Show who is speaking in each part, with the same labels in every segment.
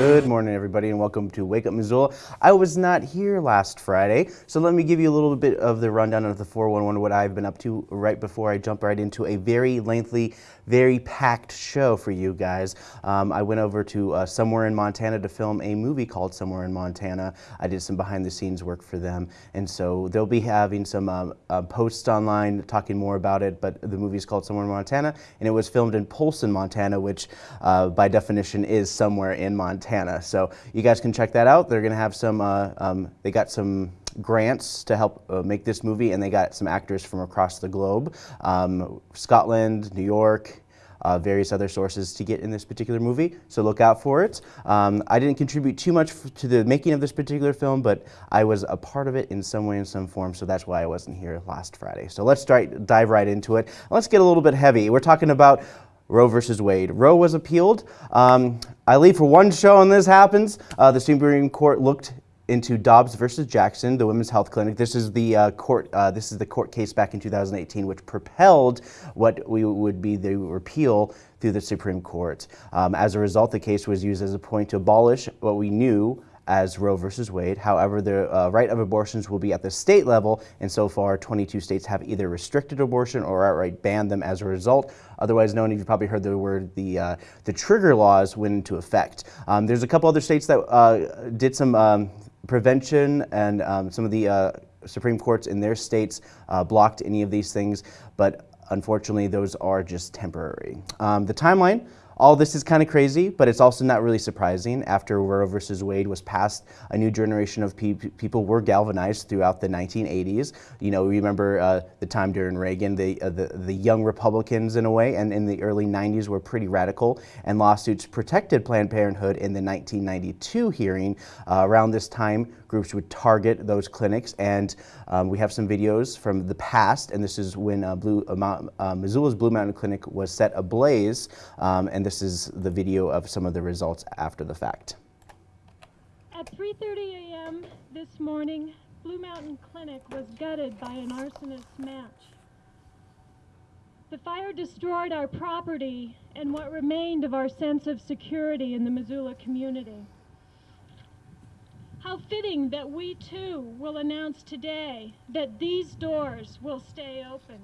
Speaker 1: Good morning, everybody, and welcome to Wake Up Missoula. I was not here last Friday, so let me give you a little bit of the rundown of the 411, what I've been up to right before I jump right into a very lengthy, very packed show for you guys. Um, I went over to uh, Somewhere in Montana to film a movie called Somewhere in Montana. I did some behind the scenes work for them, and so they'll be having some uh, uh, posts online talking more about it, but the movie is called Somewhere in Montana, and it was filmed in Polson, Montana, which uh, by definition is somewhere in Montana. So you guys can check that out. They're going to have some, uh, um, they got some grants to help uh, make this movie and they got some actors from across the globe, um, Scotland, New York, uh, various other sources to get in this particular movie, so look out for it. Um, I didn't contribute too much to the making of this particular film, but I was a part of it in some way, in some form, so that's why I wasn't here last Friday. So let's start, dive right into it. Let's get a little bit heavy. We're talking about Roe versus Wade. Roe was appealed. Um, I leave for one show and this happens. Uh, the Supreme Court looked into Dobbs versus Jackson, the women's health clinic. This is the uh, court. Uh, this is the court case back in 2018, which propelled what we would be the repeal through the Supreme Court. Um, as a result, the case was used as a point to abolish what we knew as Roe versus Wade. However, the uh, right of abortions will be at the state level, and so far 22 states have either restricted abortion or outright banned them as a result. Otherwise known, you've probably heard the word, the, uh, the trigger laws went into effect. Um, there's a couple other states that uh, did some um, prevention and um, some of the uh, Supreme Courts in their states uh, blocked any of these things, but unfortunately those are just temporary. Um, the timeline all this is kind of crazy, but it's also not really surprising. After Roe versus Wade was passed, a new generation of pe people were galvanized throughout the 1980s. You know, we remember uh, the time during Reagan, the, uh, the, the young Republicans in a way, and in the early 90s were pretty radical, and lawsuits protected Planned Parenthood in the 1992 hearing. Uh, around this time, groups would target those clinics, and um, we have some videos from the past, and this is when uh, Blue, uh, uh, Missoula's Blue Mountain Clinic was set ablaze, um, and this is the video of some of the results after the fact.
Speaker 2: At 3.30 a.m. this morning, Blue Mountain Clinic was gutted by an arsonist match. The fire destroyed our property and what remained of our sense of security in the Missoula community. How fitting that we too will announce today that these doors will stay open.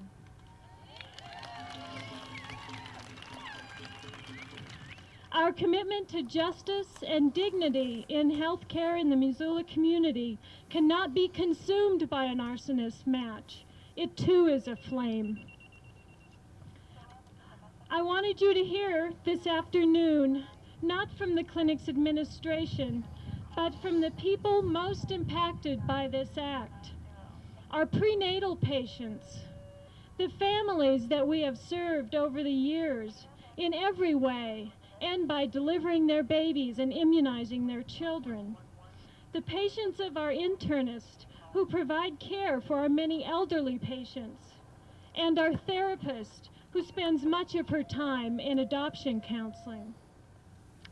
Speaker 2: Our commitment to justice and dignity in healthcare in the Missoula community cannot be consumed by an arsonist match. It too is a flame. I wanted you to hear this afternoon, not from the clinic's administration, but from the people most impacted by this act. Our prenatal patients, the families that we have served over the years in every way, and by delivering their babies and immunizing their children. The patients of our internists who provide care for our many elderly patients, and our therapist who spends much of her time in adoption counseling.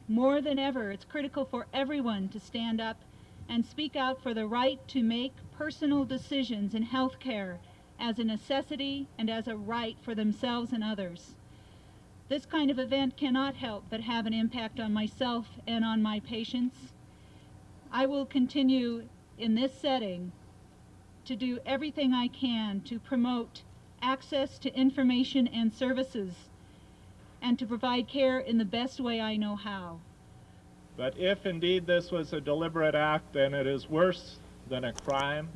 Speaker 3: More than ever, it's critical for everyone to stand up and speak out for the right to make personal decisions in health care as a necessity and as a right for themselves and others. This kind of event cannot help but have an impact on myself and on my patients. I will continue in this setting to do everything I can to promote access to information and services and to provide care in the best way I know how.
Speaker 4: But if indeed this was a deliberate act, then it is worse than a crime.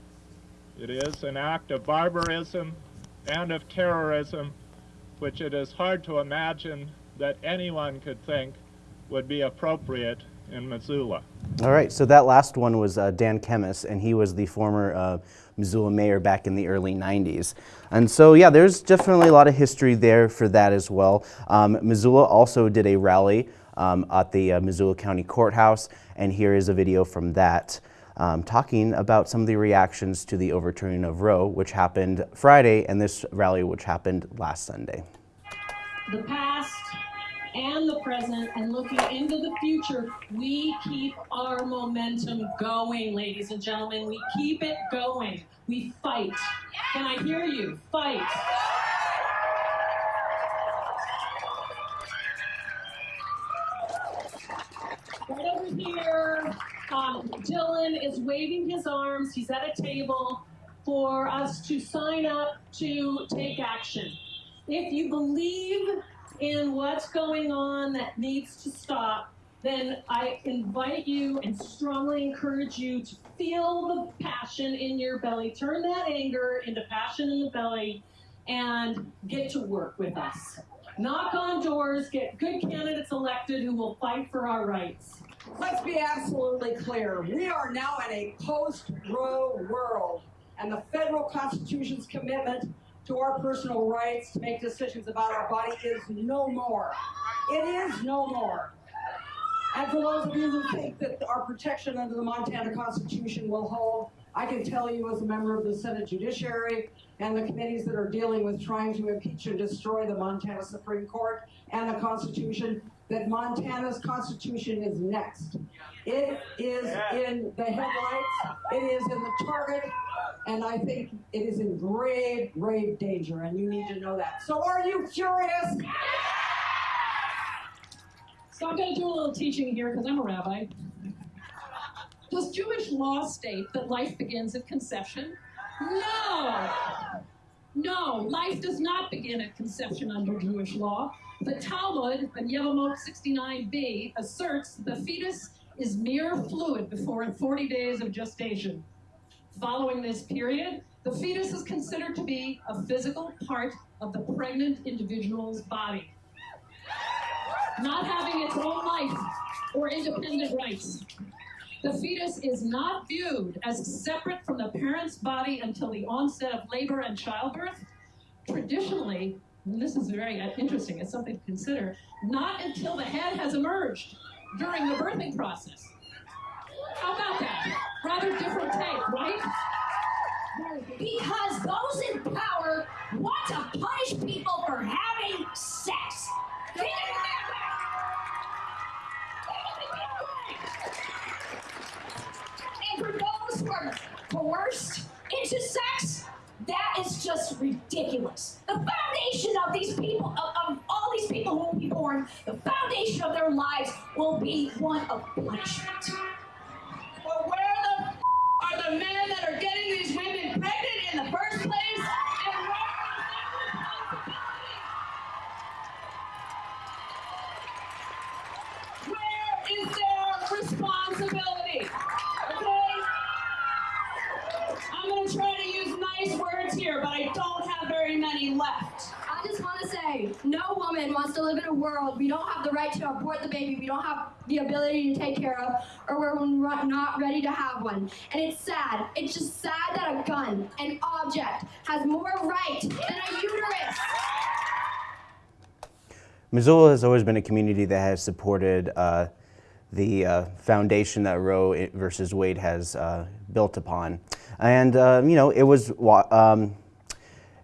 Speaker 4: It is an act of barbarism and of terrorism which it is hard to imagine that anyone could think would be appropriate in Missoula.
Speaker 1: All right, so that last one was uh, Dan Kemmis, and he was the former uh, Missoula mayor back in the early 90s. And so, yeah, there's definitely a lot of history there for that as well. Um, Missoula also did a rally um, at the uh, Missoula County Courthouse, and here is a video from that. Um, talking about some of the reactions to the overturning of Roe, which happened Friday, and this rally, which happened last Sunday.
Speaker 5: The past and the present and looking into the future, we keep our momentum going, ladies and gentlemen. We keep it going. We fight. Can I hear you? Fight. Right over here. Um, Dylan is waving his arms. He's at a table for us to sign up to take action. If you believe in what's going on that needs to stop, then I invite you and strongly encourage you to feel the passion in your belly. Turn that anger into passion in the belly and get to work with us. Knock on doors, get good candidates elected who will fight for our rights.
Speaker 6: Let's be absolutely clear. We are now in a post-Roe world, and the federal Constitution's commitment to our personal rights to make decisions about our body is no more. It is no more. And for those of you who think that our protection under the Montana Constitution will hold, I can tell you as a member of the Senate Judiciary and the committees that are dealing with trying to impeach and destroy the Montana Supreme Court and the Constitution, that Montana's Constitution is next. It is in the headlights, it is in the target, and I think it is in grave, grave danger, and you need to know that. So are you curious?
Speaker 5: So I'm going to do a little teaching here because I'm a rabbi. Does Jewish law state that life begins at conception? No. No, life does not begin at conception under Jewish law. The Talmud, in Yevamot 69b, asserts the fetus is mere fluid before 40 days of gestation. Following this period, the fetus is considered to be a physical part of the pregnant individual's body, not having its own life or independent rights. The fetus is not viewed as separate from the parent's body until the onset of labor and childbirth. Traditionally, and this is very interesting, it's something to consider, not until the head has emerged during the birthing process. How about that? Rather different take, right?
Speaker 7: Because those in power want to punish people for having sex. They didn't have And for those who are coerced into sex, that is just ridiculous. The foundation of these people, of, of all these people who will be born, the foundation of their lives will be one of punishment.
Speaker 6: But where the f- are the men that are getting these women pregnant in the first place? And where is their responsibility? Okay? I'm gonna try to use nice words here, but I don't have very many left.
Speaker 8: I just want to say, no woman wants to live in a world we don't have the right to abort the baby, we don't have the ability to take care of, or we're not ready And it's sad. It's just sad that a gun, an object, has more right than a uterus.
Speaker 1: Missoula has always been a community that has supported uh, the uh, foundation that Roe versus Wade has uh, built upon. And, uh, you know, it was, um,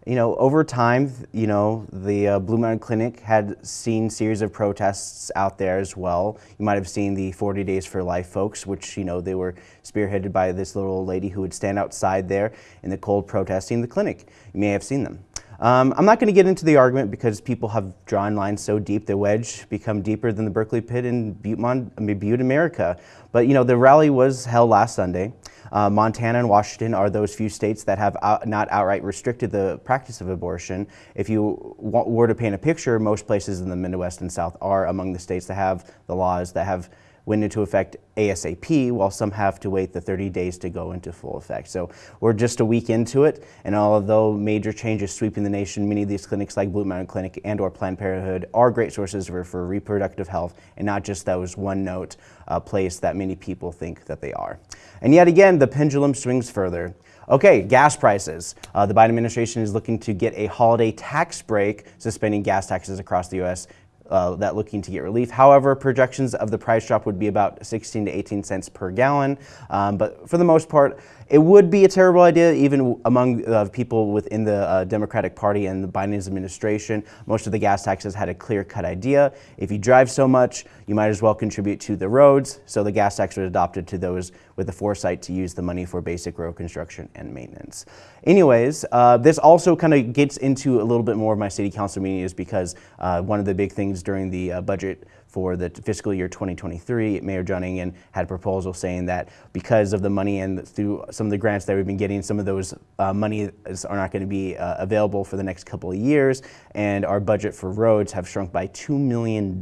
Speaker 1: you know, over time, you know, the uh, Blue Mountain Clinic had seen series of protests out there as well. You might have seen the 40 Days for Life folks, which, you know, they were spearheaded by this little old lady who would stand outside there in the cold protesting the clinic. You may have seen them. Um, I'm not going to get into the argument because people have drawn lines so deep the wedge become deeper than the Berkeley pit in Butte, Mon Butte, America. But you know the rally was held last Sunday. Uh, Montana and Washington are those few states that have out, not outright restricted the practice of abortion. If you were to paint a picture, most places in the Midwest and South are among the states that have the laws that have went into effect ASAP, while some have to wait the 30 days to go into full effect. So we're just a week into it, and although major changes sweeping the nation, many of these clinics like Blue Mountain Clinic and or Planned Parenthood are great sources for, for reproductive health and not just those one note uh, place that many people think that they are. And yet again, the pendulum swings further. Okay, gas prices. Uh, the Biden administration is looking to get a holiday tax break, suspending gas taxes across the U.S uh, that looking to get relief. However, projections of the price drop would be about 16 to 18 cents per gallon. Um, but for the most part, it would be a terrible idea, even among uh, people within the uh, Democratic Party and the Biden administration. Most of the gas taxes had a clear-cut idea. If you drive so much, you might as well contribute to the roads. So the gas tax was adopted to those with the foresight to use the money for basic road construction and maintenance. Anyways, uh, this also kind of gets into a little bit more of my city council meeting is because uh, one of the big things during the uh, budget for the fiscal year 2023, Mayor John Engen had a proposal saying that because of the money and through some of the grants that we've been getting, some of those uh, money are not going to be uh, available for the next couple of years, and our budget for roads have shrunk by $2 million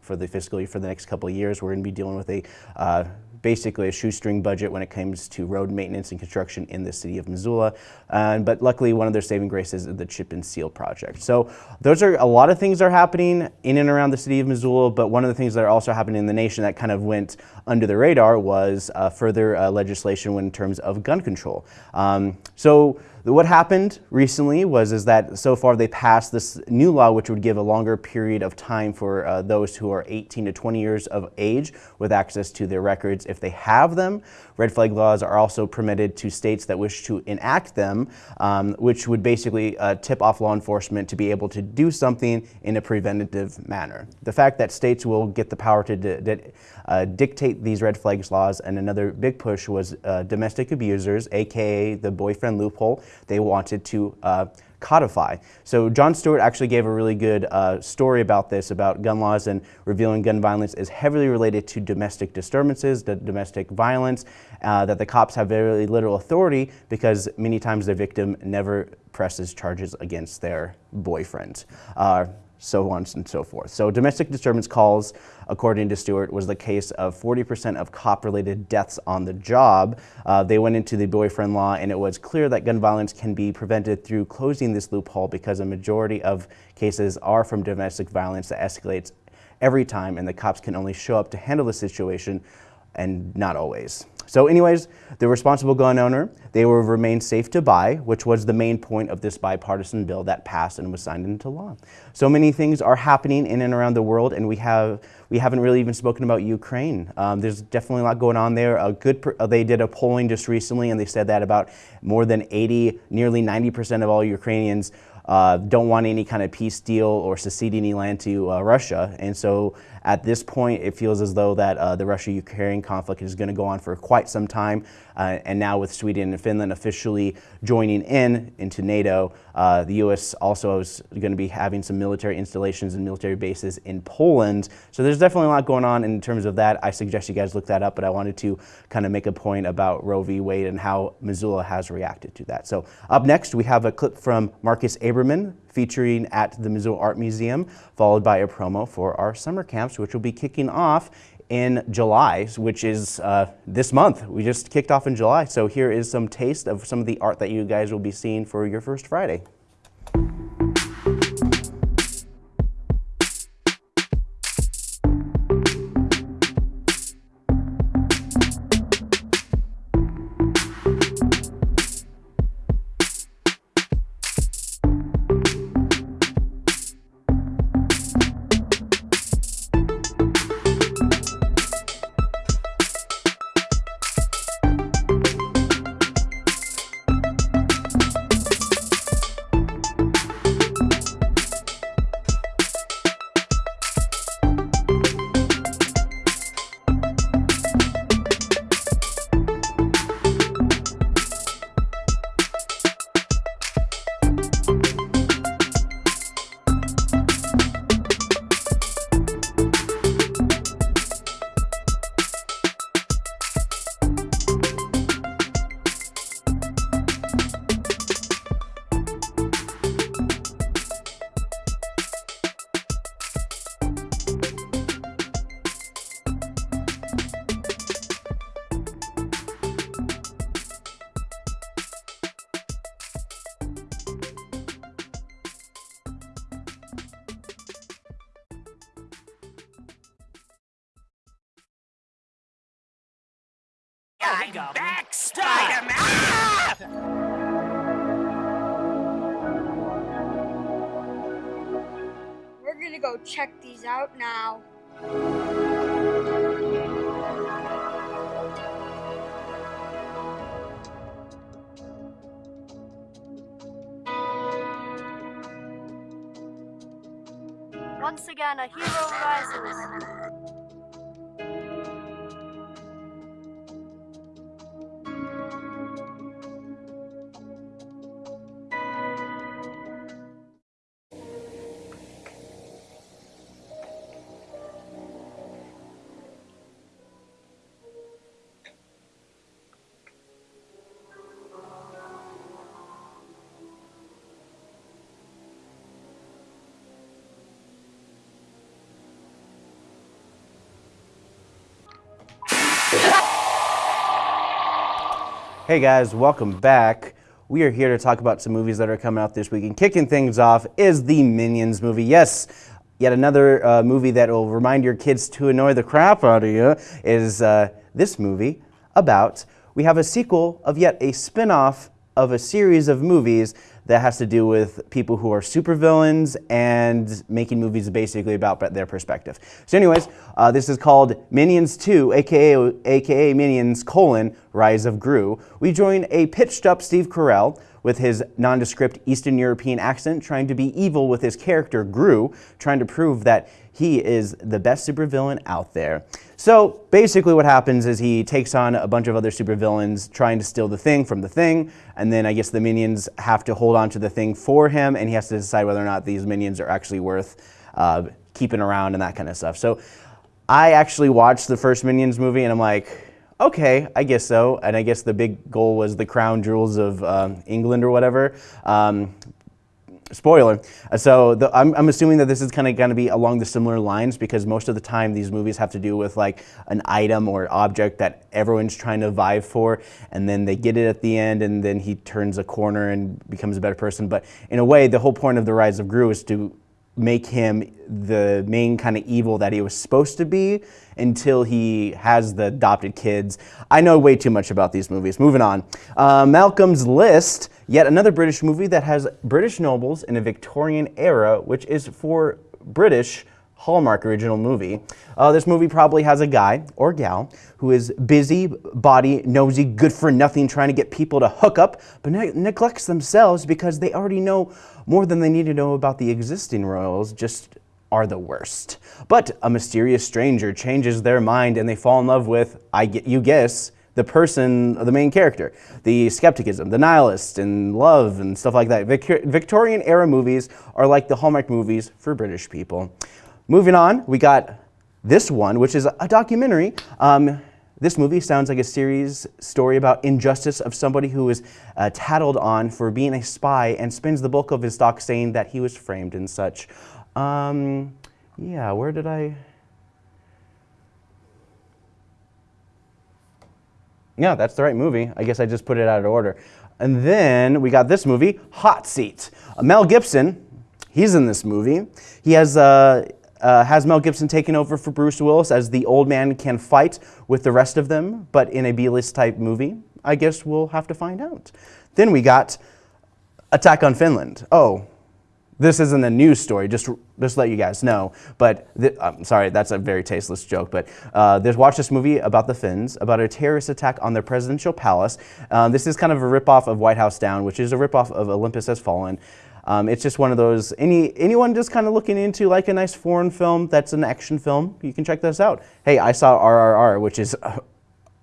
Speaker 1: for the fiscal year for the next couple of years. We're going to be dealing with a uh, basically a shoestring budget when it comes to road maintenance and construction in the city of Missoula. But luckily, one of their saving graces is the chip and seal project. So those are a lot of things are happening in and around the city of Missoula, but one of the things that are also happening in the nation that kind of went under the radar was uh, further uh, legislation in terms of gun control. Um, so what happened recently was is that so far they passed this new law which would give a longer period of time for uh, those who are 18 to 20 years of age with access to their records if they have them. Red flag laws are also permitted to states that wish to enact them, um, which would basically uh, tip off law enforcement to be able to do something in a preventative manner. The fact that states will get the power to uh, dictate these red flags laws and another big push was uh, domestic abusers, aka the boyfriend loophole. They wanted to uh, codify. So Jon Stewart actually gave a really good uh, story about this, about gun laws and revealing gun violence is heavily related to domestic disturbances, the domestic violence, uh, that the cops have very little authority because many times the victim never presses charges against their boyfriend. Uh, so on and so forth. So domestic disturbance calls, according to Stewart, was the case of 40% of cop-related deaths on the job. Uh, they went into the boyfriend law and it was clear that gun violence can be prevented through closing this loophole because a majority of cases are from domestic violence that escalates every time and the cops can only show up to handle the situation and not always. So anyways, the responsible gun owner, they will remain safe to buy, which was the main point of this bipartisan bill that passed and was signed into law. So many things are happening in and around the world, and we have we haven't really even spoken about Ukraine. Um, there's definitely a lot going on there. A good, they did a polling just recently, and they said that about more than 80, nearly 90% of all Ukrainians uh, don't want any kind of peace deal or secede any land to uh, Russia. And so at this point, it feels as though that uh, the Russia-Ukraine conflict is going to go on for quite some time. Uh, and now with Sweden and Finland officially joining in into NATO, uh, the U.S. also is going to be having some military installations and military bases in Poland. So there's definitely a lot going on in terms of that. I suggest you guys look that up, but I wanted to kind of make a point about Roe v. Wade and how Missoula has reacted to that. So up next, we have a clip from Marcus Aberman featuring at the Missoula Art Museum, followed by a promo for our summer camps, which will be kicking off in July, which is uh, this month. We just kicked off in July. So here is some taste of some of the art that you guys will be seeing for your first Friday.
Speaker 9: Once again, a hero rises.
Speaker 1: Hey guys, welcome back. We are here to talk about some movies that are coming out this week. And kicking things off is the Minions movie. Yes, yet another uh, movie that will remind your kids to annoy the crap out of you is uh, this movie about. We have a sequel of yet a spin off of a series of movies that has to do with people who are supervillains and making movies basically about their perspective. So anyways, uh, this is called Minions 2, aka, aka Minions colon Rise of Gru. We join a pitched up Steve Carell with his nondescript Eastern European accent trying to be evil with his character Gru, trying to prove that he is the best supervillain out there. So basically what happens is he takes on a bunch of other supervillains trying to steal the thing from the thing, and then I guess the minions have to hold on to the thing for him, and he has to decide whether or not these minions are actually worth uh, keeping around and that kind of stuff. So I actually watched the first Minions movie, and I'm like, okay, I guess so. And I guess the big goal was the crown jewels of um, England or whatever. Um, spoiler. So the, I'm, I'm, assuming that this is kind of going to be along the similar lines because most of the time these movies have to do with like an item or object that everyone's trying to vie for and then they get it at the end and then he turns a corner and becomes a better person. But in a way, the whole point of The Rise of Gru is to make him the main kind of evil that he was supposed to be until he has the adopted kids. I know way too much about these movies. Moving on. Uh, Malcolm's List, yet another British movie that has British nobles in a Victorian era, which is for British Hallmark original movie. Uh, this movie probably has a guy or gal who is busy, body, nosy, good for nothing, trying to get people to hook up, but ne neglects themselves because they already know more than they need to know about the existing royals, just are the worst. But a mysterious stranger changes their mind and they fall in love with, I get you guess, the person, the main character, the skepticism, the nihilist, and love and stuff like that. Vic Victorian era movies are like the Hallmark movies for British people. Moving on, we got this one, which is a documentary. Um, this movie sounds like a series story about injustice of somebody who is uh, tattled on for being a spy and spends the bulk of his doc saying that he was framed and such. Um, yeah, where did I? Yeah, that's the right movie. I guess I just put it out of order. And then we got this movie, Hot Seat. Uh, Mel Gibson, he's in this movie. He has uh, uh, has Mel Gibson taken over for Bruce Willis as the old man can fight with the rest of them, but in a B-list type movie? I guess we'll have to find out. Then we got Attack on Finland. Oh, this isn't a news story, just, just let you guys know. But, I'm sorry, that's a very tasteless joke, but uh, there's, watch this movie about the Finns, about a terrorist attack on their presidential palace. Um, this is kind of a ripoff of White House Down, which is a ripoff of Olympus Has Fallen. Um, it's just one of those, any anyone just kind of looking into like a nice foreign film that's an action film, you can check this out. Hey, I saw RRR, which is uh,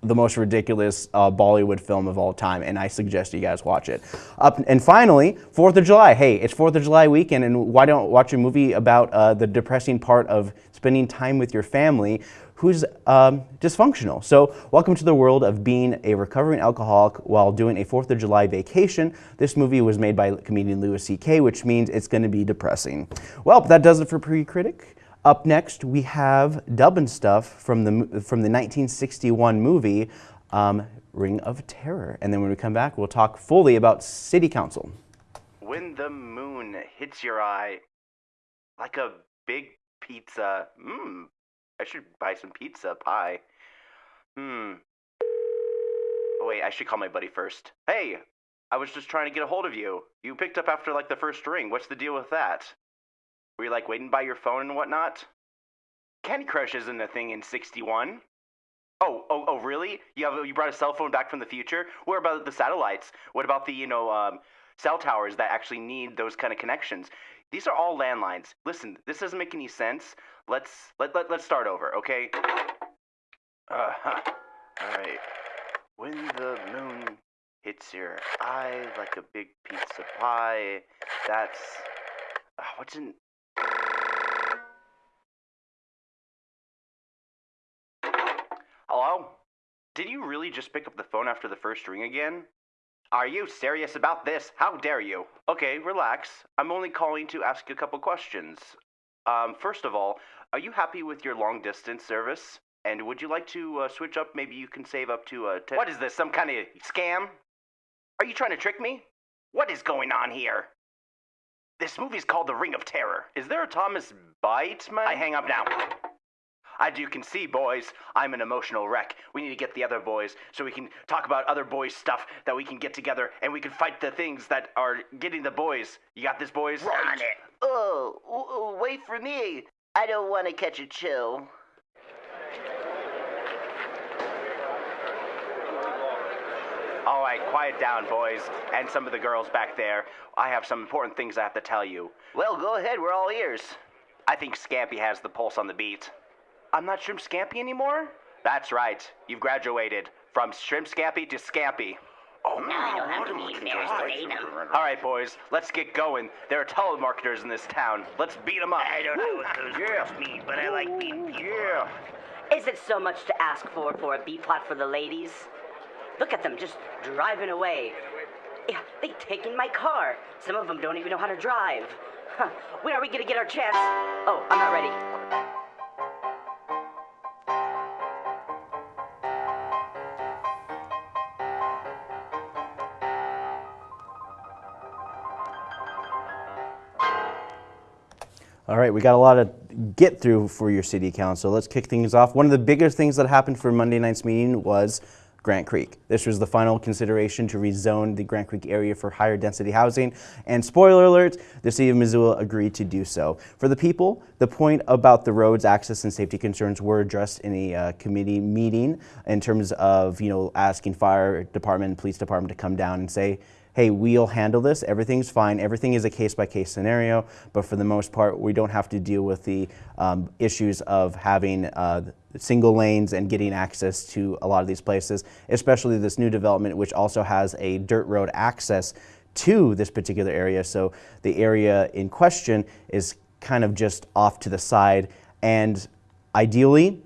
Speaker 1: the most ridiculous uh, Bollywood film of all time, and I suggest you guys watch it. Up and finally, Fourth of July. Hey, it's Fourth of July weekend, and why don't watch a movie about uh, the depressing part of spending time with your family who's um, dysfunctional. So welcome to the world of being a recovering alcoholic while doing a 4th of July vacation. This movie was made by comedian Louis C.K., which means it's going to be depressing. Well, that does it for Pre-Critic. Up next, we have dub and stuff from the, from the 1961 movie um, Ring of Terror. And then when we come back, we'll talk fully about City Council.
Speaker 10: When the moon hits your eye like a big pizza, mmm, I should buy some pizza pie. Hmm. Oh, wait, I should call my buddy first. Hey, I was just trying to get a hold of you. You picked up after like the first ring. What's the deal with that? Were you like waiting by your phone and whatnot? Candy Crush isn't a thing in 61. Oh, oh, oh, really? You have you brought a cell phone back from the future? What about the satellites? What about the you know um, cell towers that actually need those kind of connections? These are all landlines. Listen, this doesn't make any sense. Let's let, let let's start over, okay? Uh huh. All right. When the moon hits your eye like a big pizza pie, that's uh, what's in. Hello? Did you really just pick up the phone after the first ring again? Are you serious about this? How dare you? Okay, relax. I'm only calling to ask you a couple questions. Um, first of all, are you happy with your long distance service? And would you like to uh, switch up? Maybe you can save up to uh, ten. What is this? Some kind of scam? Are you trying to trick me? What is going on here? This movie's called The Ring of Terror. Is there a Thomas Bateman? I hang up now. As you can see, boys, I'm an emotional wreck. We need to get the other boys so we can talk about other boys' stuff that we can get together and we can fight the things that are getting the boys. You got this, boys?
Speaker 11: Run it.
Speaker 12: Oh, w- w- wait for me. I don't want to catch a chill.
Speaker 10: All right, quiet down, boys, and some of the girls back there. I have some important things I have to tell you.
Speaker 12: Well, go ahead. We're all ears.
Speaker 10: I think Scampy has the pulse on the beat. I'm not Shrimp Scampy anymore? That's right. You've graduated from Shrimp Scampy to Scampy.
Speaker 11: Oh, now I don't have to be embarrassed to name.
Speaker 10: All right, boys, let's get going. There are telemarketers in this town. Let's beat them up.
Speaker 11: I don't know what those
Speaker 10: Yeah.
Speaker 11: words mean, but I like beating people.
Speaker 10: Yeah.
Speaker 13: Is it so much to ask for for a beat plot for the ladies? Look at them just driving away. Yeah, they taking my car. Some of them don't even know how to drive. Huh. When are we gonna get our chance? Oh, I'm not ready.
Speaker 1: All right, we got a lot to get through for your city council. Let's kick things off. One of the biggest things that happened for Monday night's meeting was Grant Creek. This was the final consideration to rezone the Grant Creek area for higher density housing. And spoiler alert, the city of Missoula agreed to do so. For the people, the point about the roads access and safety concerns were addressed in a uh, committee meeting in terms of, you know, asking fire department police department to come down and say, hey, we'll handle this, everything's fine, everything is a case-by-case scenario, but for the most part, we don't have to deal with the um, issues of having uh, single lanes and getting access to a lot of these places, especially this new development, which also has a dirt road access to this particular area. So the area in question is kind of just off to the side, and ideally,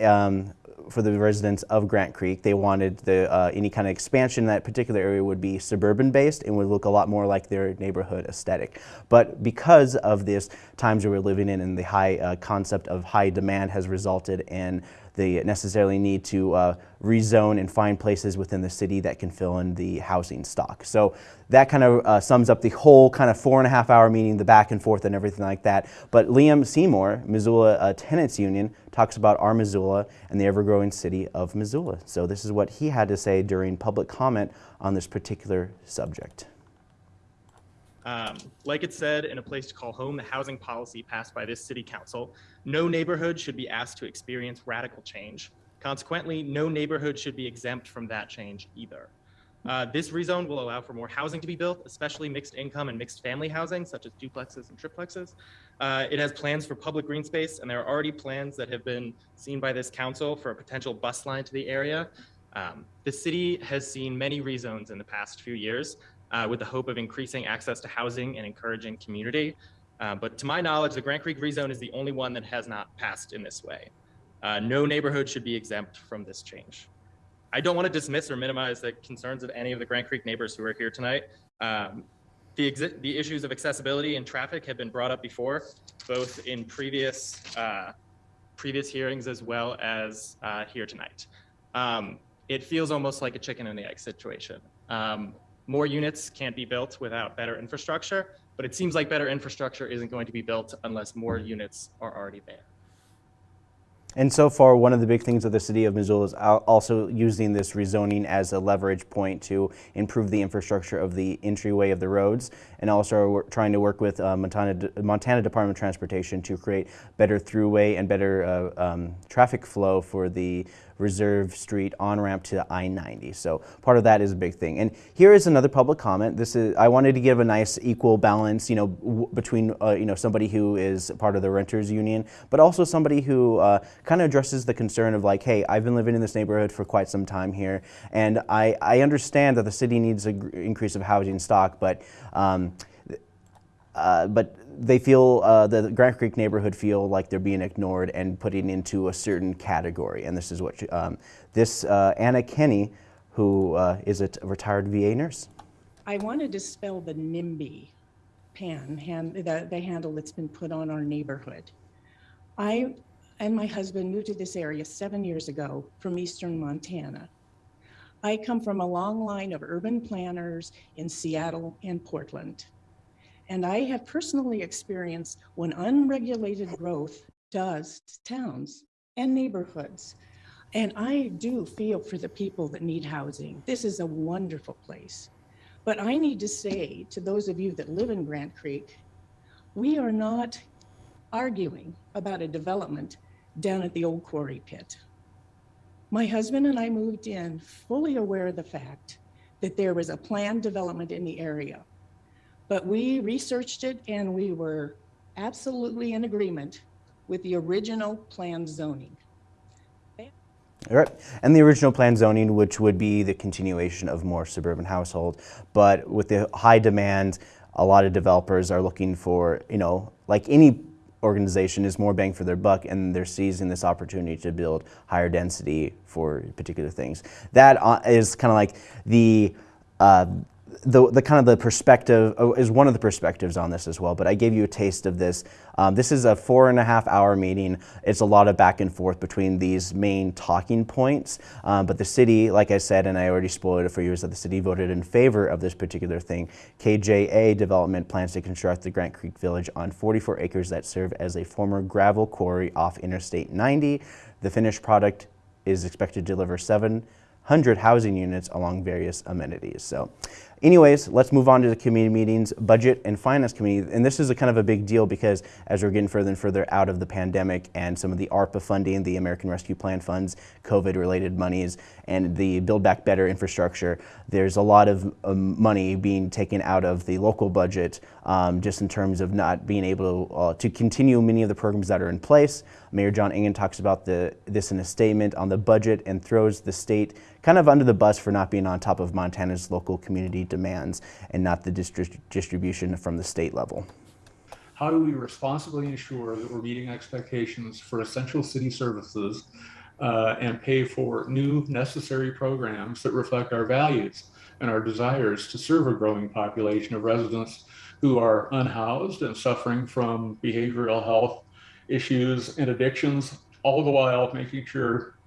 Speaker 1: um, for the residents of Grant Creek. They wanted the, uh, any kind of expansion in that particular area would be suburban based and would look a lot more like their neighborhood aesthetic. But because of this times we're living in and the high uh, concept of high demand has resulted in the necessarily need to uh, rezone and find places within the city that can fill in the housing stock. So that kind of uh, sums up the whole kind of four and a half hour meeting, the back and forth and everything like that. But Liam Seymour, Missoula uh, Tenants Union, talks about our Missoula and the ever-growing city of Missoula. So this is what he had to say during public comment on this particular subject.
Speaker 14: Um, like it said in a place to call home, the housing policy passed by this city council, no neighborhood should be asked to experience radical change. Consequently, no neighborhood should be exempt from that change either. Uh, this rezone will allow for more housing to be built, especially mixed income and mixed family housing, such as duplexes and triplexes. Uh, it has plans for public green space, and there are already plans that have been seen by this council for a potential bus line to the area. Um, the city has seen many rezones in the past few years uh, with the hope of increasing access to housing and encouraging community. Uh, but to my knowledge, the Grant Creek rezone is the only one that has not passed in this way. Uh, no neighborhood should be exempt from this change. I don't want to dismiss or minimize the concerns of any of the Grant Creek neighbors who are here tonight. Um, the, the issues of accessibility and traffic have been brought up before, both in previous uh, previous hearings as well as uh, here tonight. Um, it feels almost like a chicken and the egg situation. Um, more units can't be built without better infrastructure, but it seems like better infrastructure isn't going to be built unless more units are already there.
Speaker 1: And so far, one of the big things of the city of Missoula is also using this rezoning as a leverage point to improve the infrastructure of the entryway of the roads, and also trying to work with uh, Montana, Montana Department of Transportation to create better throughway and better uh, um, traffic flow for the Reserve Street on ramp to I-90. So part of that is a big thing. And here is another public comment. This is I wanted to give a nice equal balance, you know, between uh, you know somebody who is part of the renters union, but also somebody who uh, kind of addresses the concern of like, hey, I've been living in this neighborhood for quite some time here, and I I understand that the city needs an increase of housing stock, but um, uh, but they feel uh, the Grant Creek neighborhood feel like they're being ignored and put into a certain category. And this is what she, um, this uh, Anna Kenny, who uh, is a retired VA nurse.
Speaker 15: I want to dispel the NIMBY pan, hand, the, the handle that's been put on our neighborhood. I and my husband moved to this area seven years ago from eastern Montana. I come from a long line of urban planners in Seattle and Portland. And I have personally experienced what unregulated growth does to towns and neighborhoods. And I do feel for the people that need housing. This is a wonderful place. But I need to say to those of you that live in Grant Creek, we are not arguing about a development down at the old quarry pit. My husband and I moved in fully aware of the fact that there was a planned development in the area. But we researched it and we were absolutely in agreement with the original planned zoning.
Speaker 1: All right, and the original plan zoning, which would be the continuation of more suburban household, but with the high demand, a lot of developers are looking for, you know, like any organization is more bang for their buck and they're seizing this opportunity to build higher density for particular things. That uh, kind of like the uh, the, the kind of the perspective oh, is one of the perspectives on this as well, but I gave you a taste of this. Um, this is a four and a half hour meeting. It's a lot of back and forth between these main talking points, um, but the city, like I said, and I already spoiled it for you, is that the city voted in favor of this particular thing. KJA Development plans to construct the Grant Creek Village on 44 acres that serve as a former gravel quarry off Interstate 90. The finished product is expected to deliver 700 housing units along various amenities. So Anyways, let's move on to the committee meetings, budget and finance committee. And this is a kind of a big deal because as we're getting further and further out of the pandemic and some of the ARPA funding, the American Rescue Plan funds, COVID related monies, and the Build Back Better infrastructure, there's a lot of um, money being taken out of the local budget um, just in terms of not being able to, uh, to continue many of the programs that are in place. Mayor John Engen talks about the, this in a statement on the budget and throws the state kind of under the bus for not being on top of Montana's local community demands and not the distri distribution from the state level.
Speaker 16: How do we responsibly ensure that we're meeting expectations for essential city services uh, and pay for new necessary programs that reflect our values and our desires to serve a growing population of residents who are unhoused and suffering from behavioral health issues and addictions, all the while making sure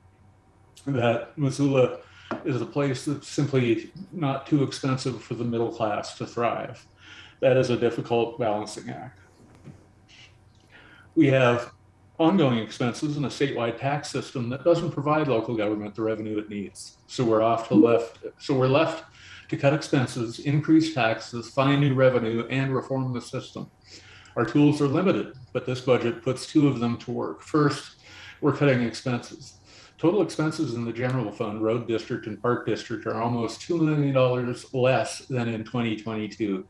Speaker 16: that Missoula is a place that's simply not too expensive for the middle class to thrive. That is a difficult balancing act. We have ongoing expenses in a statewide tax system that doesn't provide local government the revenue it needs. So we're off to left. So we're left to cut expenses, increase taxes, find new revenue, and reform the system. Our tools are limited, but this budget puts two of them to work. First, we're cutting expenses. Total expenses in the general fund, road district and park district are almost $2 million less than in 2022.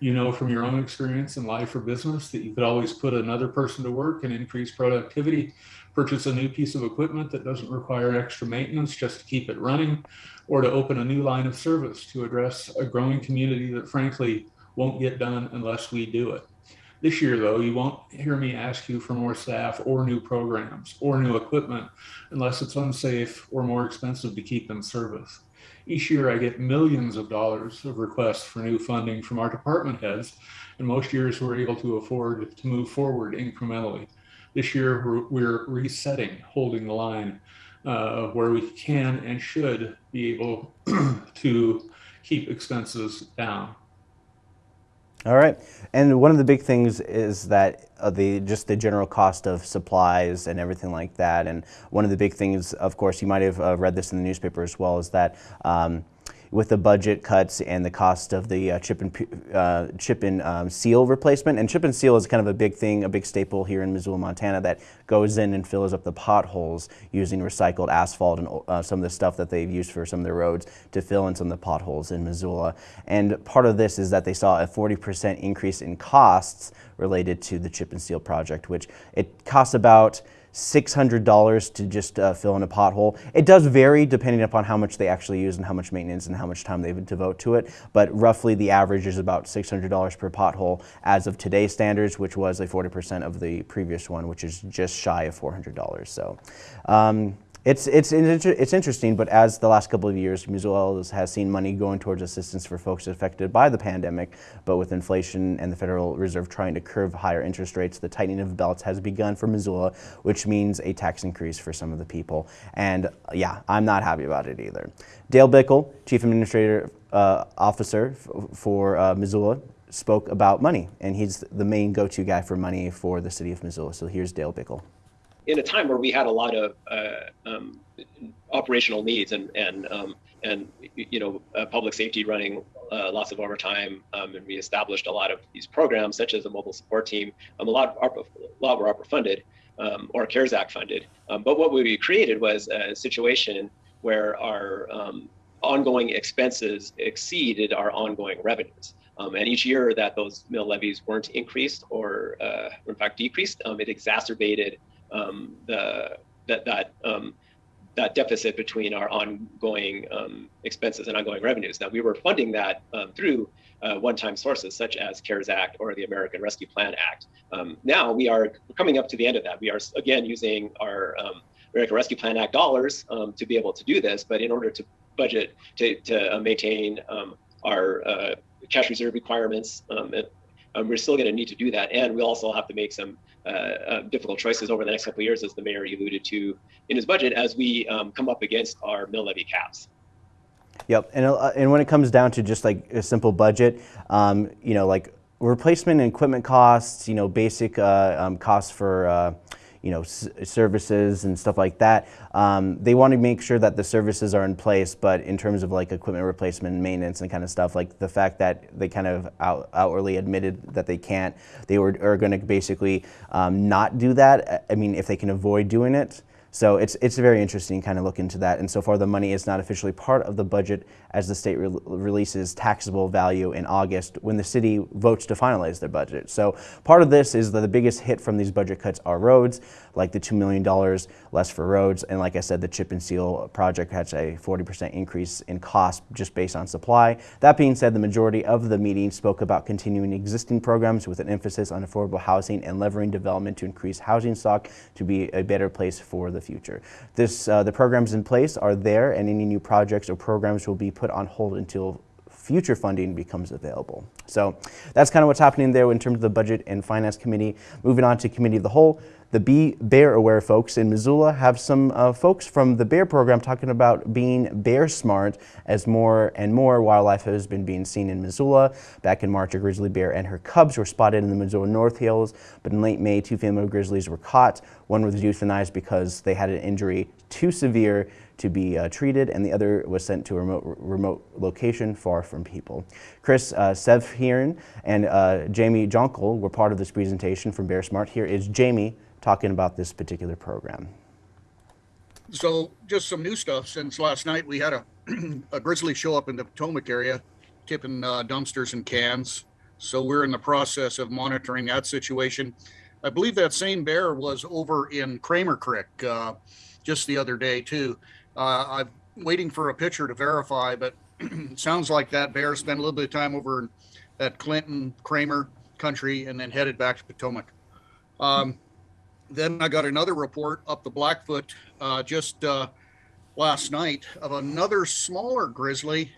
Speaker 16: You know from your own experience in life or business that you could always put another person to work and increase productivity, purchase a new piece of equipment that doesn't require extra maintenance just to keep it running, or to open a new line of service to address a growing community that frankly won't get done unless we do it. This year, though, you won't hear me ask you for more staff or new programs or new equipment unless it's unsafe or more expensive to keep in service. Each year, I get millions of dollars of requests for new funding from our department heads, and most years we're able to afford to move forward incrementally. This year, we're, we're resetting, holding the line uh, where we can and should be able to keep expenses down.
Speaker 1: All right, and one of the big things is that uh, the just the general cost of supplies and everything like that. And one of the big things, of course, you might have uh, read this in the newspaper as well, is that. Um, with the budget cuts and the cost of the uh, chip and uh, chip and um, seal replacement. And chip and seal is kind of a big thing, a big staple here in Missoula, Montana, that goes in and fills up the potholes using recycled asphalt and uh, some of the stuff that they've used for some of the roads to fill in some of the potholes in Missoula. And part of this is that they saw a 40% increase in costs related to the chip and seal project, which it costs about $600 to just uh, fill in a pothole. It does vary depending upon how much they actually use and how much maintenance and how much time they devote to it, but roughly the average is about $600 per pothole as of today's standards, which was a 40% of the previous one, which is just shy of $400. So. Um, It's it's it's interesting, but as the last couple of years, Missoula has seen money going towards assistance for folks affected by the pandemic. But with inflation and the Federal Reserve trying to curb higher interest rates, the tightening of belts has begun for Missoula, which means a tax increase for some of the people. And yeah, I'm not happy about it either. Dale Bickell, Chief Administrator uh, Officer for uh, Missoula, spoke about money, and he's the main go-to guy for money for the city of Missoula. So here's Dale Bickell
Speaker 17: in a time where we had a lot of uh, um, operational needs and and um, and you know uh, public safety running uh, lots of overtime, um, and we established a lot of these programs such as the mobile support team. Um, a lot of ARPA, a lot were ARPA funded um, or CARES Act funded. Um, but what we created was a situation where our ongoing expenses exceeded our ongoing revenues. Um, and each year that those mill levies weren't increased or, uh, in fact, decreased, um, it exacerbated um, the that that um, that deficit between our ongoing um, expenses and ongoing revenues. Now we were funding that um, through uh, one-time sources such as CARES Act or the American Rescue Plan Act. Um, now we are coming up to the end of that. We are again using our um, American Rescue Plan Act dollars to be able to do this, but in order to budget to, to uh, maintain our uh, cash reserve requirements, we're still going to need to do that, and we also have to make some uh, uh, difficult choices over the next couple of years, as the mayor alluded to in his budget, as we um, come up against our mill levy caps.
Speaker 1: Yep, and uh, and when it comes down to just like a simple budget, um, you know, like replacement and equipment costs, you know, basic uh, um, costs for uh, you know, services and stuff like that. Um, they want to make sure that the services are in place, but in terms of like equipment replacement and maintenance and kind of stuff, like the fact that they kind of out, outwardly admitted that they can't, they were, are going to basically um, not do that. I mean, if they can avoid doing it, so it's, it's very interesting kind of look into that. And so far the money is not officially part of the budget as the state re releases taxable value in August when the city votes to finalize their budget. So part of this is that the biggest hit from these budget cuts are roads, like the $2 million less for roads. And like I said, the chip and seal project has a 40% increase in cost just based on supply. That being said, the majority of the meeting spoke about continuing existing programs with an emphasis on affordable housing and levering development to increase housing stock to be a better place for the future. This, uh, the programs in place are there and any new projects or programs will be put on hold until future funding becomes available. So that's kind of what's happening there in terms of the Budget and Finance Committee. Moving on to Committee of the Whole, the Be Bear Aware folks in Missoula have some uh, folks from the Bear program talking about being bear smart as more and more wildlife has been being seen in Missoula. Back in March, a grizzly bear and her cubs were spotted in the Missoula North Hills, but in late May, two female grizzlies were caught. One was euthanized because they had an injury too severe to be uh, treated, and the other was sent to a remote, remote location far from people. Chris uh, and uh, Jamie Jonkel were part of this presentation from Bear Smart. Here is Jamie talking about this particular program.
Speaker 18: So just some new stuff since last night we had a, a grizzly show up in the Potomac area tipping uh, dumpsters and cans. So we're in the process of monitoring that situation. I believe that same bear was over in Cramer Creek uh, just the other day too. Uh, I'm waiting for a picture to verify, but sounds like that bear spent a little bit of time over at Clinton Cramer country and then headed back to Potomac. Um, then I got another report up the Blackfoot uh, just uh, last night of another smaller grizzly,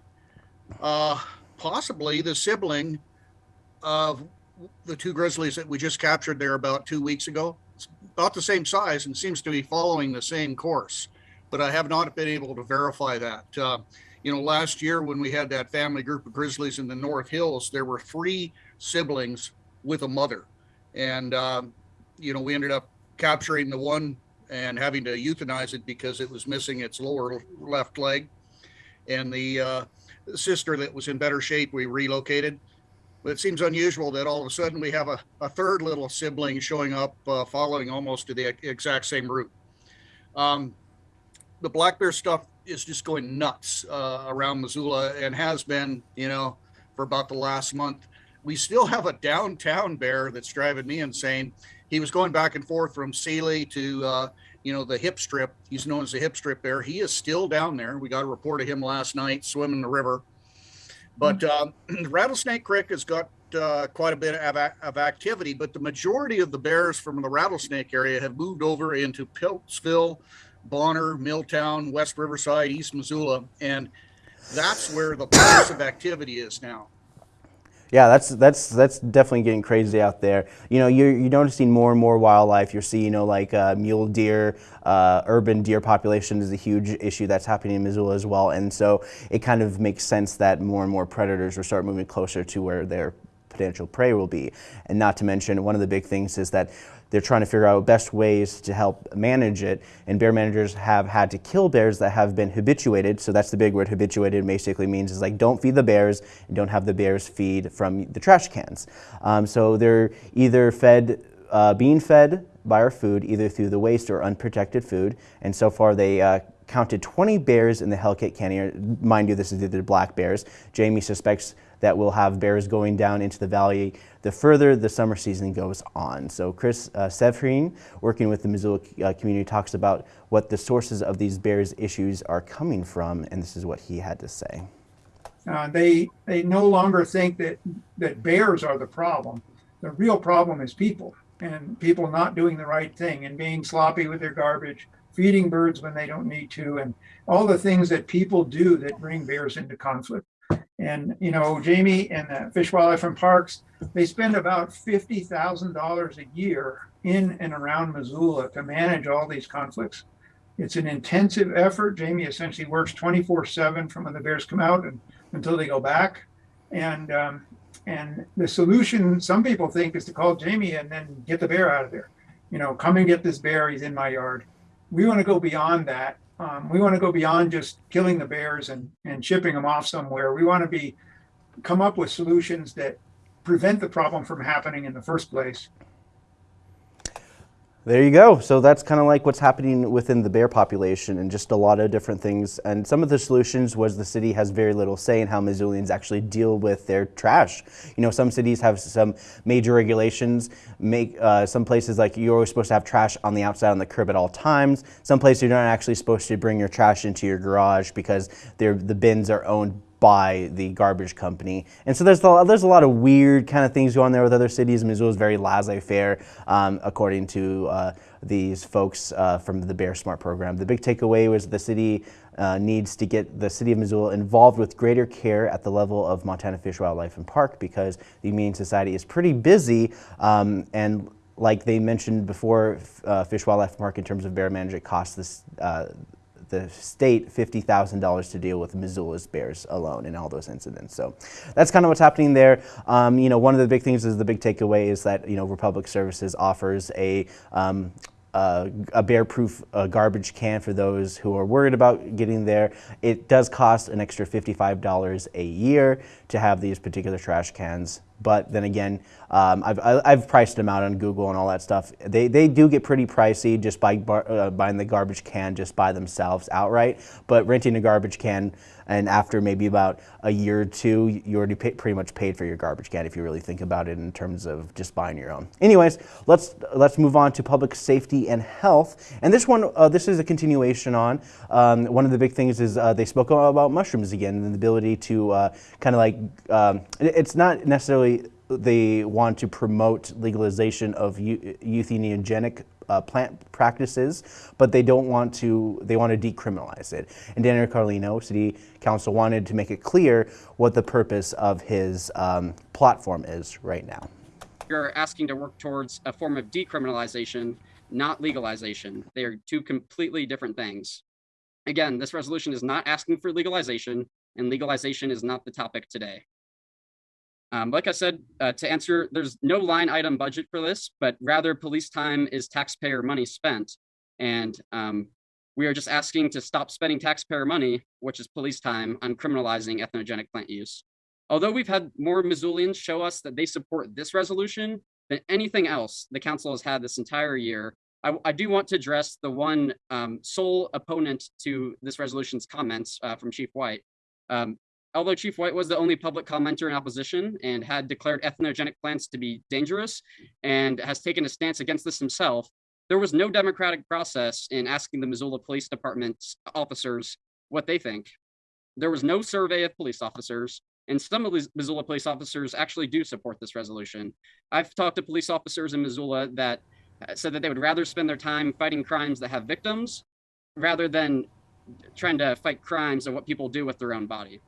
Speaker 18: uh, possibly the sibling of the two grizzlies that we just captured there about two weeks ago. It's about the same size and seems to be following the same course, but I have not been able to verify that. Uh, you know, last year when we had that family group of grizzlies in the North Hills, there were three siblings with a mother. And, um, you know, we ended up capturing the one and having to euthanize it because it was missing its lower left leg. And the uh, sister that was in better shape, we relocated. But it seems unusual that all of a sudden we have a, a third little sibling showing up uh, following almost to the exact same route. Um, the black bear stuff is just going nuts uh, around Missoula and has been, you know, for about the last month. We still have a downtown bear that's driving me insane he was going back and forth from Sealy to uh, you know the hip strip. He's known as the hip strip bear. He is still down there. We got a report of him last night swimming the river. But uh, Rattlesnake Creek has got uh, quite a bit of, of, activity, but the majority of the bears from the Rattlesnake area have moved over into Piltzville, Bonner, Milltown, West Riverside, East Missoula, and that's where the place of activity is now.
Speaker 1: Yeah, that's that's that's definitely getting crazy out there. You know, you're you're noticing more and more wildlife. You're seeing, you know, like uh, mule deer, uh, urban deer population is a huge issue that's happening in Missoula as well. And so it kind of makes sense that more and more predators will start moving closer to where their potential prey will be. And not to mention, one of the big things is that they're trying to figure out best ways to help manage it. And bear managers have had to kill bears that have been habituated. So that's the big word habituated basically means is like don't feed the bears and don't have the bears feed from the trash cans. Um, so they're either fed, uh, being fed by our food either through the waste or unprotected food. And so far they uh, counted 20 bears in the Hellgate Canyon. Mind you, this is the black bears. Jamie suspects that we'll have bears going down into the valley the further the summer season goes on. So Chris uh, Servheen, working with the Missoula uh, community, talks about what the sources of these bears issues are coming from, and this is what he had to say.
Speaker 19: Uh, they they no longer think that that bears are the problem. The real problem is people and people not doing the right thing and being sloppy with their garbage, feeding birds when they don't need to, and all the things that people do that bring bears into conflict. And, you know, Jamie and the Fish, Wildlife and Parks, they spend about $50,000 a year in and around Missoula to manage all these conflicts. It's an intensive effort. Jamie essentially works 24 seven from when the bears come out and until they go back. And, um, and the solution some people think is to call Jamie and then get the bear out of there. You know, come and get this bear, he's in my yard. We want to go beyond that um, we want to go beyond just killing the bears and, and shipping them off somewhere. We want to be come up with solutions that prevent the problem from happening in the first place.
Speaker 1: There you go. So that's kind of like what's happening within the bear population and just a lot of different things. And some of the solutions was the city has very little say in how Missoulians actually deal with their trash. You know, some cities have some major regulations. Make uh, Some places like you're always supposed to have trash on the outside on the curb at all times. Some places you're not actually supposed to bring your trash into your garage because the bins are owned by the garbage company. And so there's a, there's a lot of weird kind of things going there with other cities. Missoula is very laissez-faire, um, according to uh, these folks uh, from the Bear Smart program. The big takeaway was the city uh, needs to get the city of Missoula involved with greater care at the level of Montana Fish, Wildlife, and Park because the Humane Society is pretty busy um, and like they mentioned before, uh, Fish, Wildlife, Park in terms of bear management costs this uh, the state $50,000 to deal with Missoula's bears alone in all those incidents. So that's kind of what's happening there. Um, you know, one of the big things is the big takeaway is that, you know, Republic Services offers a um, uh, a bear-proof uh, garbage can for those who are worried about getting there. It does cost an extra $55 a year to have these particular trash cans but then again, um, I've, I've priced them out on Google and all that stuff. They, they do get pretty pricey just by bar, uh, buying the garbage can just by themselves outright. But renting a garbage can and after maybe about a year or two, you already pay, pretty much paid for your garbage can if you really think about it in terms of just buying your own. Anyways, let's let's move on to public safety and health. And this one, uh, this is a continuation on. Um, one of the big things is uh, they spoke about mushrooms again and the ability to uh, kind of like, um, it's not necessarily they want to promote legalization of entheogenic uh, plant practices, but they don't want to, they want to decriminalize it. And Daniel Carlino, City Council, wanted to make it clear what the purpose of his um, platform is right now.
Speaker 20: You're asking to work towards a form of decriminalization, not legalization. They are two completely different things. Again, this resolution is not asking for legalization, and legalization is not the topic today. Um, like I said, uh, to answer, there's no line item budget for this, but rather police time is taxpayer money spent. And um, we are just asking to stop spending taxpayer money, which is police time, on criminalizing entheogenic plant use. Although we've had more Missoulians show us that they support this resolution than anything else the council has had this entire year, I, I do want to address the one um, sole opponent to this resolution's comments uh, from Chief White. Um, although Chief White was the only public commenter in opposition and had declared entheogenic plants to be dangerous and has taken a stance against this himself, there was no democratic process in asking the Missoula Police Department's officers what they think. There was no survey of police officers, and some of these Missoula police officers actually do support this resolution. I've talked to police officers in Missoula that uh, said that they would rather spend their time fighting crimes that have victims rather than trying to fight crimes and what people do with their own body.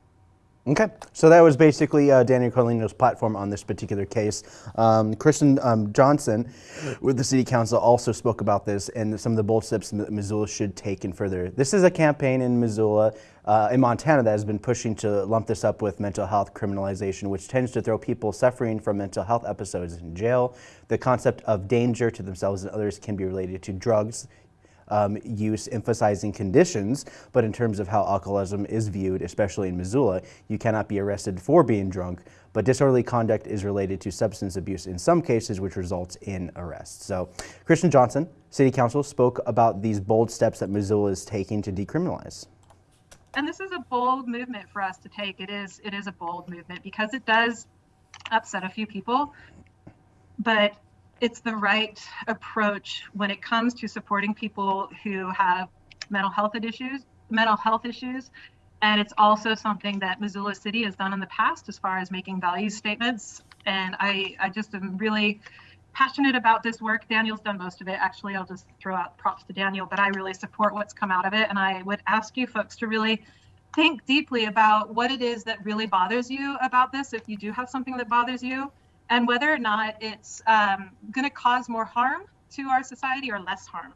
Speaker 1: Okay, so that was basically uh, Daniel Carlino's platform on this particular case. Um, Kristen um, Johnson with the City Council also spoke about this and some of the bold steps that Missoula should take in further. This is a campaign in Missoula, uh, in Montana, that has been pushing to lump this up with mental health criminalization, which tends to throw people suffering from mental health episodes in jail. The concept of danger to themselves and others can be related to drugs, um, use emphasizing conditions, but in terms of how alcoholism is viewed, especially in Missoula, you cannot be arrested for being drunk, but disorderly conduct is related to substance abuse in some cases, which results in arrest. So Kristen Johnson, City Council, spoke about these bold steps that Missoula is taking to decriminalize.
Speaker 21: And this is a bold movement for us to take. It is it is a bold movement because it does upset a few people, but it's the right approach when it comes to supporting people who have mental health issues, mental health issues. And it's also something that Missoula City has done in the past as far as making value statements. And I, I just am really passionate about this work. Daniel's done most of it. Actually, I'll just throw out props to Daniel, but I really support what's come out of it. And I would ask you folks to really think deeply about what it is that really bothers you about this. If you do have something that bothers you, and whether or not it's um, going to cause more harm to our society or less harm.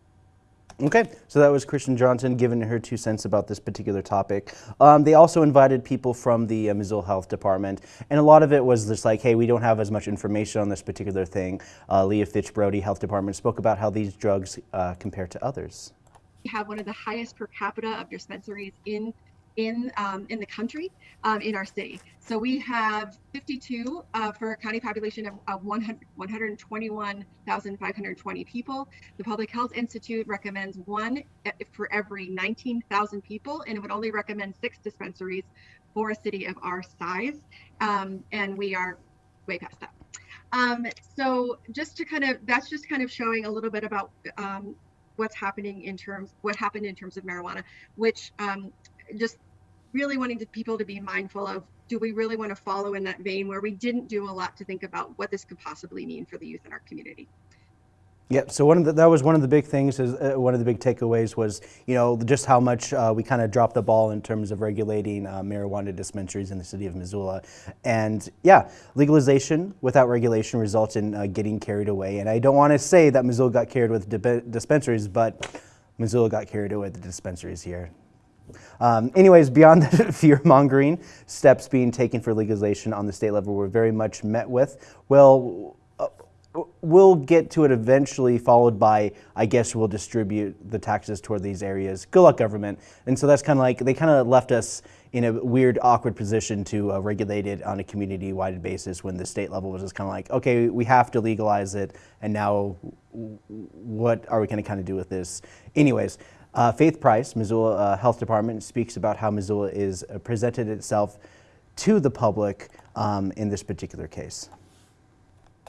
Speaker 1: Okay, so that was Kristen Johnson giving her two cents about this particular topic. Um, they also invited people from the uh, Missoula Health Department, and a lot of it was just like, hey, we don't have as much information on this particular thing. Uh, Leah Fitch Brody, Health Department, spoke about how these drugs uh, compare to others.
Speaker 22: We have one of the highest per capita of dispensaries in in um, in the country um, in our city. So we have 52 uh, for a county population of, of 100, 121,520 people. The Public Health Institute recommends one for every 19,000 people, and it would only recommend six dispensaries for a city of our size. Um, and we are way past that. Um, so just to kind of, that's just kind of showing a little bit about um, what's happening in terms, what happened in terms of marijuana, which um, just really wanting to, people to be mindful of do we really want to follow in that vein where we didn't do a lot to think about what this could possibly mean for the youth in our community
Speaker 1: Yep. So one of the, that was one of the big things. Is uh, one of the big takeaways was you know just how much uh, we kind of dropped the ball in terms of regulating uh, marijuana dispensaries in the city of Missoula, and yeah, legalization without regulation results in uh, getting carried away. And I don't want to say that Missoula got carried with dispensaries, but Missoula got carried away with the dispensaries here. Um, anyways, beyond the fear mongering, steps being taken for legalization on the state level were very much met with. Well, uh, we'll get to it eventually, followed by, I guess we'll distribute the taxes toward these areas. Good luck, government. And so that's kind of like, they kind of left us in a weird, awkward position to uh, regulate it on a community-wide basis when the state level was just kind of like, okay, we have to legalize it, and now what are we going to kind of do with this? Anyways, uh, Faith Price, Missoula uh, Health Department, speaks about how Missoula is uh, presented itself to the public um, in this particular case.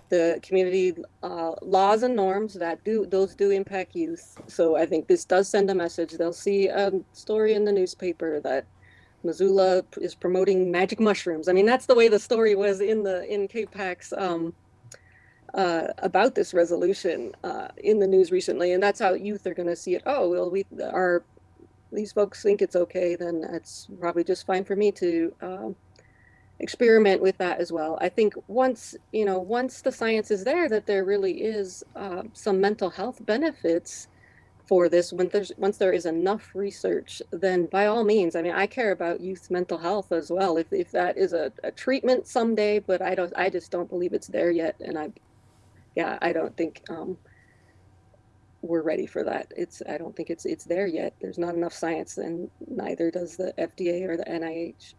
Speaker 23: The community uh, laws and norms that do those do impact youth. So I think this does send a message. They'll see a story in the newspaper that Missoula is promoting magic mushrooms. I mean, that's the way the story was in the in KPAX's um, uh, about this resolution uh, in the news recently, and that's how youth are going to see it. Oh, well, we are these folks think it's okay, then it's probably just fine for me to um, experiment with that as well. I think once you know, once the science is there that there really is uh, some mental health benefits for this, when there's once there is enough research, then by all means, I mean, I care about youth mental health as well. If if that is a, a treatment someday, but I don't, I just don't believe it's there yet, and I yeah, I don't think um, we're ready for that. It's I don't think it's it's there yet. There's not enough science, and neither does the FDA or the NIH.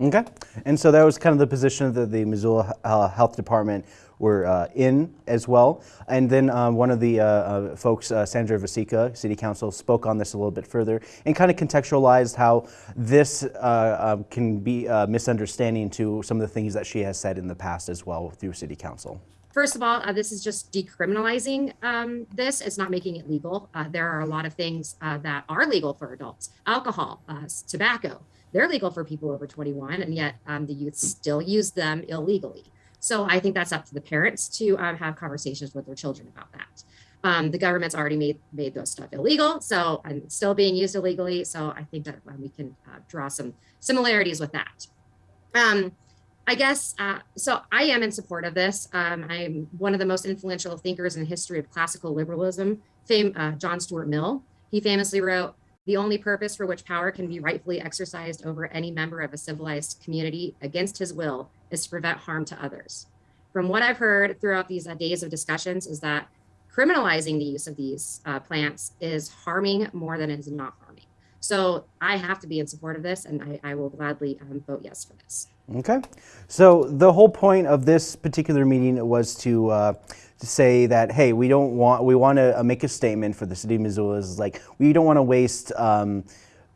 Speaker 1: Okay, and so that was kind of the position that the Missoula uh, Health Department were uh, in as well. And then um, one of the uh, uh folks, uh, Sandra Vasecka, City Council, spoke on this a little bit further and kind of contextualized how this uh, can be a misunderstanding to some of the things that she has said in the past as well through City Council.
Speaker 24: First of all, uh, this is just decriminalizing um, this. It's not making it legal. Uh, there are a lot of things uh, that are legal for adults. Alcohol, uh, tobacco, they're legal for people over 21, and yet um, the youth still use them illegally. So I think that's up to the parents to um, have conversations with their children about that. Um, the government's already made made those stuff illegal, so and it's still being used illegally. So I think that um, we can uh, draw some similarities with that. I guess uh, so. I am in support of this. Um, I'm one of the most influential thinkers in the history of classical liberalism. Uh, John Stuart Mill. He famously wrote, "The only purpose for which power can be rightfully exercised over any member of a civilized community against his will is to prevent harm to others." From what I've heard throughout these uh, days of discussions, is that criminalizing the use of these uh, plants is harming more than it is not harming. So I have to be in support of this, and I, I will gladly um, vote yes for this.
Speaker 1: Okay. So the whole point of this particular meeting was to uh, to say that hey, we don't want we want to uh, make a statement for the city of Missoula is like we don't want to waste. Um,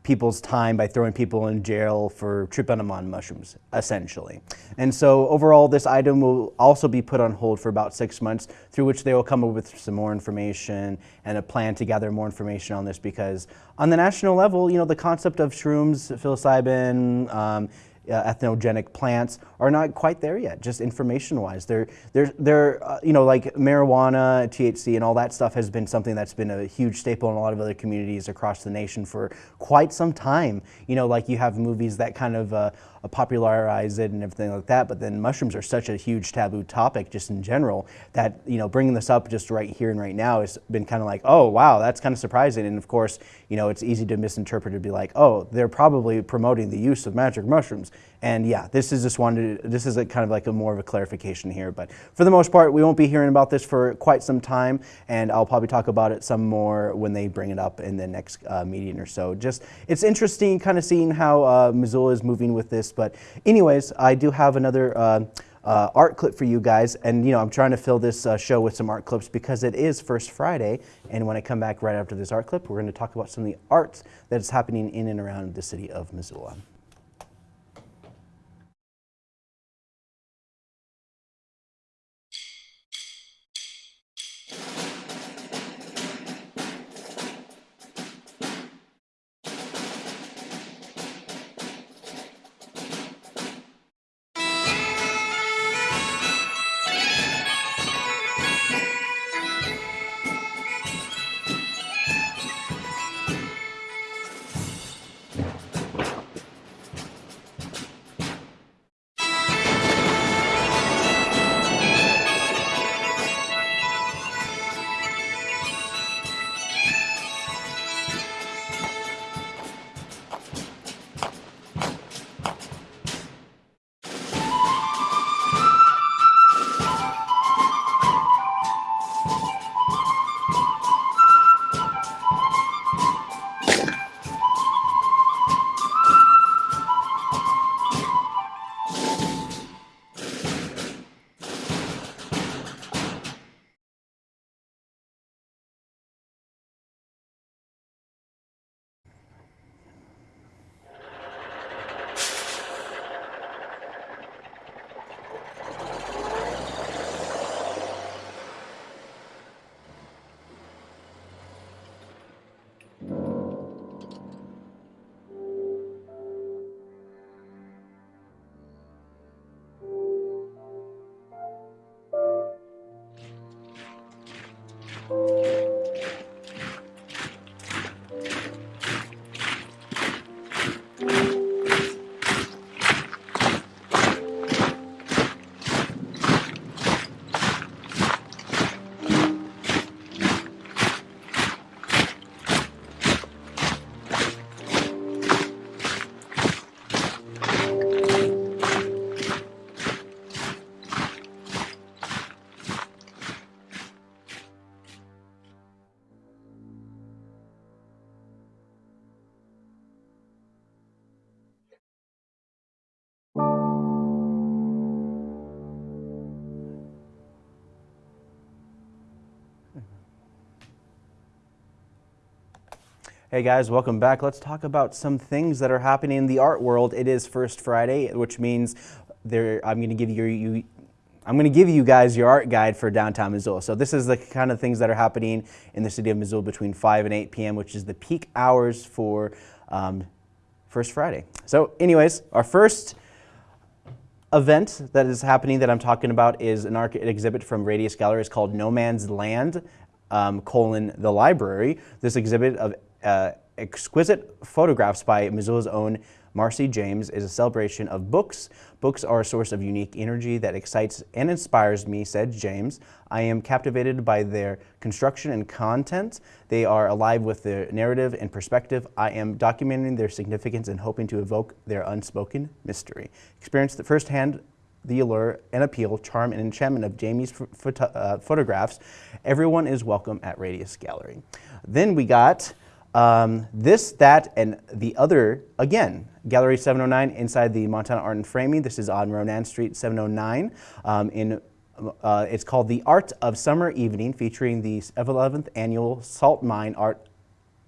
Speaker 1: people's time by throwing people in jail for trypanomon mushrooms, essentially. And so overall, this item will also be put on hold for about six months, through which they will come up with some more information and a plan to gather more information on this because on the national level, you know, the concept of shrooms, psilocybin, um, uh, entheogenic plants are not quite there yet, just information-wise. They're, they're, they're uh, you know, like marijuana, THC, and all that stuff has been something that's been a huge staple in a lot of other communities across the nation for quite some time. You know, like you have movies that kind of uh, Uh, popularize it and everything like that, but then mushrooms are such a huge taboo topic just in general that, you know, bringing this up just right here and right now has been kind of like, oh, wow, that's kind of surprising. And of course, you know, it's easy to misinterpret to be like, oh, they're probably promoting the use of magic mushrooms. And yeah, this is just wanted, this is a kind of like a more of a clarification here. But for the most part, we won't be hearing about this for quite some time. And I'll probably talk about it some more when they bring it up in the next uh, meeting or so. Just, it's interesting kind of seeing how uh, Missoula is moving with this. But anyways, I do have another uh, uh, art clip for you guys. And, you know, I'm trying to fill this uh, show with some art clips because it is First Friday. And when I come back right after this art clip, we're going to talk about some of the arts that is happening in and around the city of Missoula. Hey guys, welcome back. Let's talk about some things that are happening in the art world. It is First Friday, which means there I'm going to give you, you I'm going to give you guys your art guide for downtown Missoula. So this is the kind of things that are happening in the city of Missoula between 5 and 8 p.m., which is the peak hours for um, First Friday. So anyways, our first event that is happening that I'm talking about is an art exhibit from Radius Gallery. It's called No Man's Land um, colon the library. This exhibit of uh, exquisite photographs by Missoula's own Marcy James is a celebration of books. Books are a source of unique energy that excites and inspires me, said James. I am captivated by their construction and content. They are alive with their narrative and perspective. I am documenting their significance and hoping to evoke their unspoken mystery. Experience the firsthand the allure and appeal, charm, and enchantment of Jamie's uh, photographs. Everyone is welcome at Radius Gallery. Then we got um, this, that, and the other, again, Gallery 709 inside the Montana Art and Framing. This is on Ronan Street 709. Um, in, uh, it's called The Art of Summer Evening, featuring the 11th Annual Salt Mine Art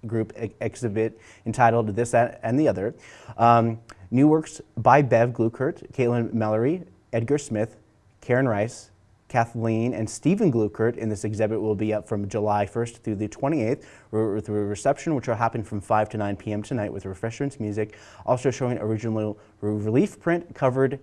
Speaker 1: Group ex exhibit entitled This, That, and the Other. Um, new works by Bev Glueckert, Caitlin Mallory, Edgar Smith, Karen Rice, Kathleen and Stephen Glueckert in this exhibit will be up from July 1st through the 28th with a reception which will happen from 5 to 9 p.m. tonight with refreshments, music, also showing original relief print covered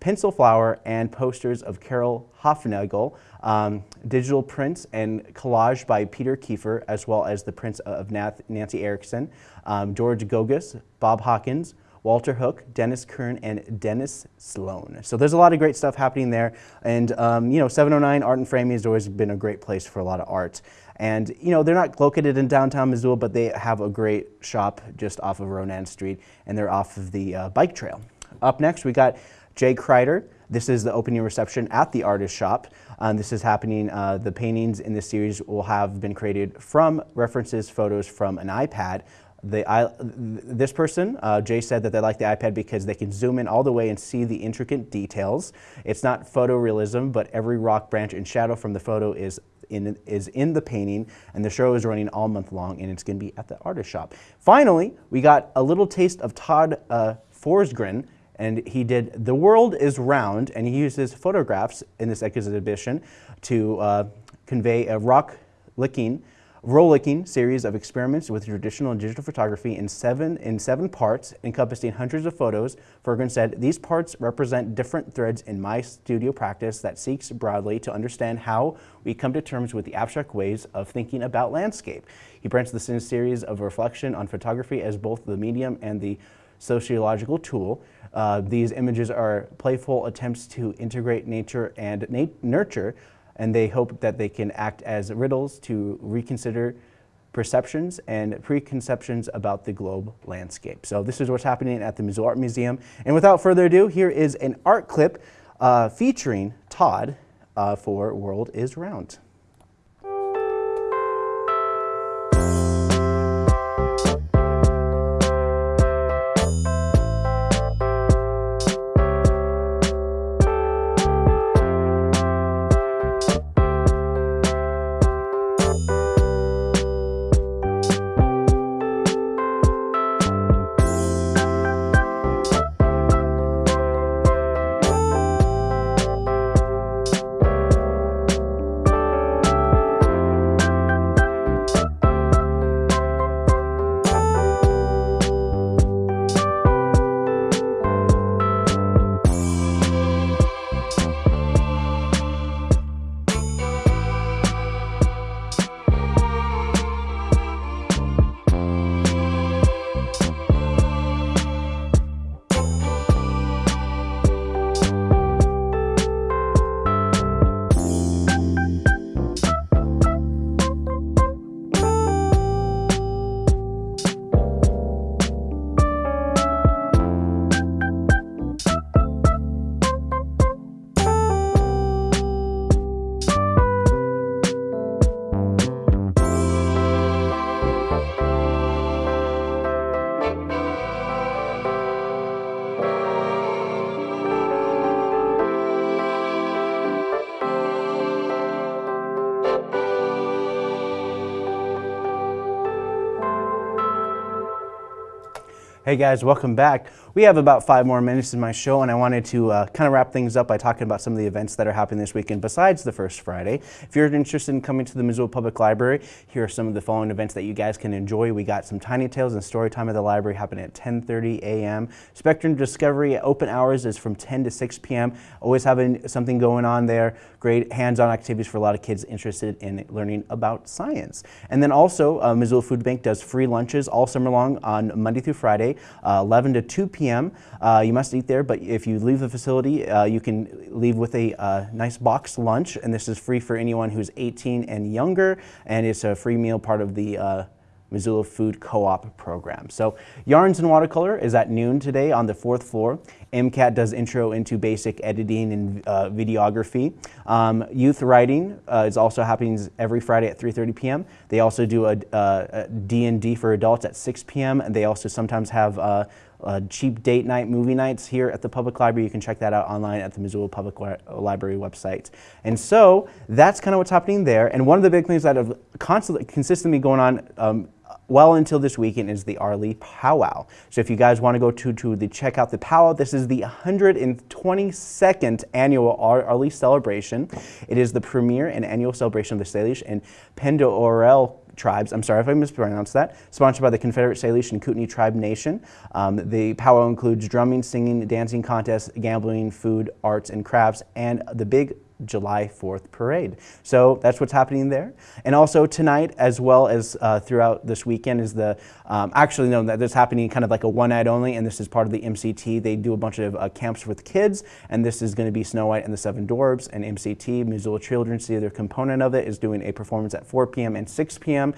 Speaker 1: pencil flower and posters of Carol Hofnagel, um, digital prints and collage by Peter Kiefer, as well as the prints of Nancy Erickson, um, George Gogas, Bob Hawkins, Walter Hook, Dennis Kern, and Dennis Sloan. So there's a lot of great stuff happening there. And, um, you know, 709 Art and Framing has always been a great place for a lot of art. And, you know, they're not located in downtown Missoula, but they have a great shop just off of Ronan Street, and they're off of the uh, bike trail. Up next, we got Jay Kreider. This is the opening reception at the artist shop. Um, this is happening, uh, the paintings in this series will have been created from references photos from an iPad the, I, this person, uh, Jay said that they like the iPad because they can zoom in all the way and see the intricate details. It's not photorealism, but every rock branch and shadow from the photo is in, is in the painting, and the show is running all month long, and it's going to be at the artist shop. Finally, we got a little taste of Todd uh, Forsgren, and he did The World is Round, and he uses photographs in this exhibition to uh, convey a rock licking rollicking series of experiments with traditional and digital photography in seven, in seven parts encompassing hundreds of photos. Ferguson said, these parts represent different threads in my studio practice that seeks broadly to understand how we come to terms with the abstract ways of thinking about landscape. He branched the series of reflection on photography as both the medium and the sociological tool. Uh, these images are playful attempts to integrate nature and nurture and they hope that they can act as riddles to reconsider perceptions and preconceptions about the globe landscape. So this is what's happening at the Missoula Art Museum. And without further ado, here is an art clip uh, featuring Todd uh, for World is Round. Hey guys, welcome back. We have about five more minutes in my show, and I wanted to uh, kind of wrap things up by talking about some of the events that are happening this weekend besides the first Friday. If you're interested in coming to the Missoula Public Library, here are some of the following events that you guys can enjoy. We got some Tiny Tales and Story Time at the library happening at 10:30 a.m. Spectrum Discovery open hours is from 10 to 6 p.m. Always having something going on there. Great hands-on activities for a lot of kids interested in learning about science. And then also, uh, Missoula Food Bank does free lunches all summer long on Monday through Friday, uh, 11 to 2 p.m. Uh, you must eat there, but if you leave the facility, uh, you can leave with a uh, nice box lunch, and this is free for anyone who's 18 and younger, and it's a free meal part of the uh, Missoula Food Co-op program. So Yarns and Watercolor is at noon today on the fourth floor. MCAT does intro into basic editing and uh, videography. Um, youth writing uh, is also happening every Friday at 3.30 p.m. They also do a D&D for adults at 6 p.m. And they also sometimes have uh, uh, cheap date night movie nights here at the public library. You can check that out online at the Missoula Public Library website. And so that's kind of what's happening there. And one of the big things that have constantly, consistently going on um, well until this weekend is the Arlee Powwow. So if you guys want to go to, to the check out the powwow, this is the 122nd annual Arlee celebration. It is the premier and annual celebration of the Salish and Pend Oreille tribes. I'm sorry if I mispronounced that. Sponsored by the Confederate Salish and Kootenai Tribe Nation. Um, the powwow includes drumming, singing, dancing contests, gambling, food, arts, and crafts, and the big July 4th parade. So that's what's happening there. And also tonight, as well as uh, throughout this weekend, is the, um, actually no, that this happening kind of like a one night only, and this is part of the MCT. They do a bunch of uh, camps with kids, and this is going to be Snow White and the Seven Dwarfs, and MCT, Missoula Children's Theater component of it, is doing a performance at 4 p.m. and 6 p.m.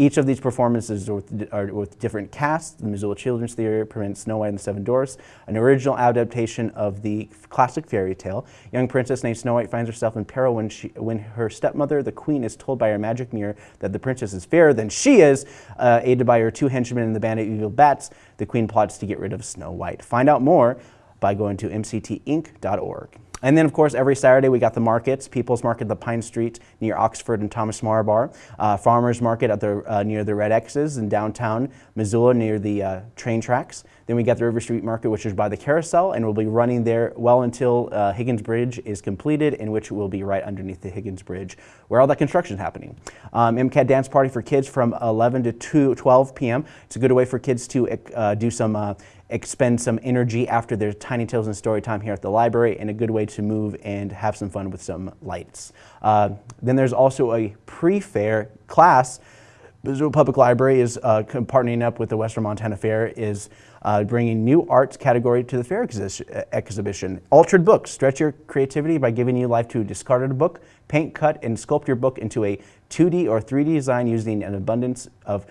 Speaker 1: Each of these performances are with, are with, different casts. The Missoula Children's Theater presents Snow White and the Seven Dwarfs, an original adaptation of the classic fairy tale. Young princess named Snow White finds herself in peril when, she, when her stepmother, the queen, is told by her magic mirror that the princess is fairer than she is. Uh, aided by her two henchmen and the band of evil bats, the queen plots to get rid of Snow White. Find out more by going to mctinc.org. And then, of course, every Saturday we got the markets, People's Market, the Pine Street near Oxford and Thomas Marbar, uh, Farmers Market at the, uh, near the Red X's in downtown Missoula near the uh, train tracks. Then we got the River Street Market, which is by the carousel, and we'll be running there well until uh, Higgins Bridge is completed, in which it will be right underneath the Higgins Bridge, where all that construction is happening. Um, MCAT Dance Party for kids from 11 to 2, 12 p.m. It's a good way for kids to uh, do some uh, expend some energy after their Tiny Tales and Story Time here at the library and a good way to move and have some fun with some lights. Uh, then there's also a pre-fair class. Missoula Public Library is uh, partnering up with the Western Montana Fair is uh, bringing new arts category to the fair exhi exhibition. Altered books, stretch your creativity by giving new life to a discarded book, paint, cut, and sculpt your book into a 2D or 3D design using an abundance of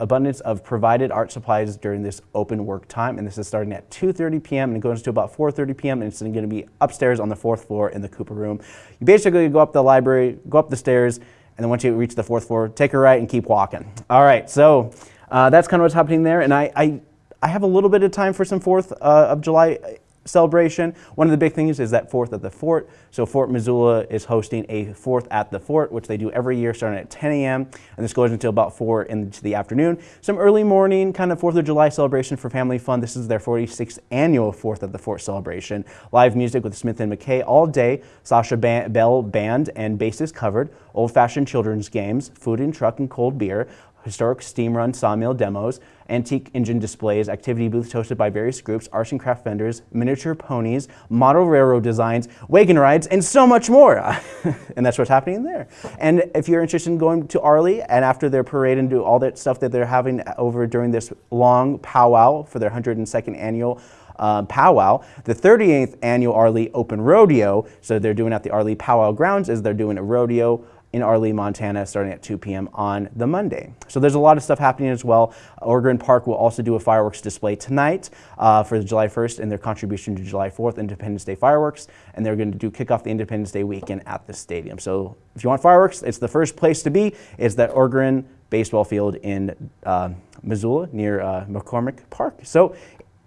Speaker 1: abundance of provided art supplies during this open work time. And this is starting at 2.30 p.m. and it goes to about 4.30 p.m. and it's going to be upstairs on the fourth floor in the Cooper room. You basically go up the library, go up the stairs, and then once you reach the fourth floor, take a right and keep walking. All right, so uh, that's kind of what's happening there. And I, I, I, have a little bit of time for some 4th uh, of July celebration. One of the big things is that Fourth at the Fort. So Fort Missoula is hosting a Fourth at the Fort, which they do every year starting at 10 a.m. And this goes until about 4 into the afternoon. Some early morning kind of 4th of July celebration for family fun. This is their 46th annual Fourth at the Fort celebration. Live music with Smith and McKay all day. Sasha Bell Band and bases covered. Old-fashioned children's games, food and truck and cold beer historic steam run sawmill demos, antique engine displays, activity booths hosted by various groups, arts and craft vendors, miniature ponies, model railroad designs, wagon rides, and so much more. and that's what's happening there. And if you're interested in going to Arlee and after their parade and do all that stuff that they're having over during this long powwow for their 102nd annual uh, powwow. The 38th annual Arlee Open Rodeo, so they're doing at the Arlee Powwow Grounds, is they're doing a rodeo in Arlee, Montana, starting at 2 p.m. on the Monday. So there's a lot of stuff happening as well. Ogren Park will also do a fireworks display tonight uh, for July 1st and their contribution to July 4th Independence Day fireworks, and they're going to do kick off the Independence Day weekend at the stadium. So if you want fireworks, it's the first place to be. It's that Ogren baseball field in uh, Missoula near uh, McCormick Park. So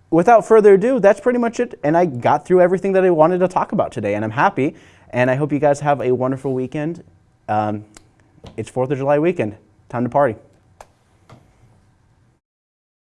Speaker 1: without further ado, that's pretty much it. And I got through everything that I wanted to talk about today, and I'm happy. And I hope you guys have a wonderful weekend. Um, it's 4th of July weekend. Time to party.